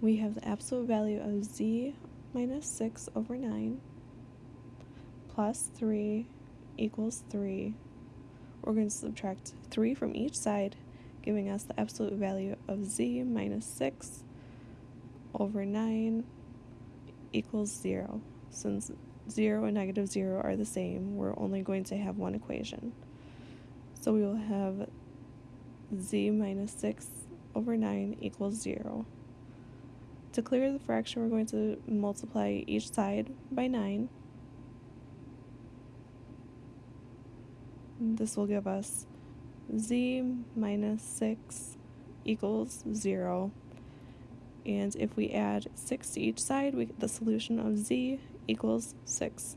we have the absolute value of z minus 6 over 9 plus 3 equals 3. We're going to subtract 3 from each side, giving us the absolute value of z minus 6 over 9 equals 0. Since 0 and negative 0 are the same, we're only going to have one equation. So we will have z minus 6 over 9 equals 0. To clear the fraction, we're going to multiply each side by 9. This will give us z minus 6 equals 0. And if we add 6 to each side, we get the solution of z equals 6.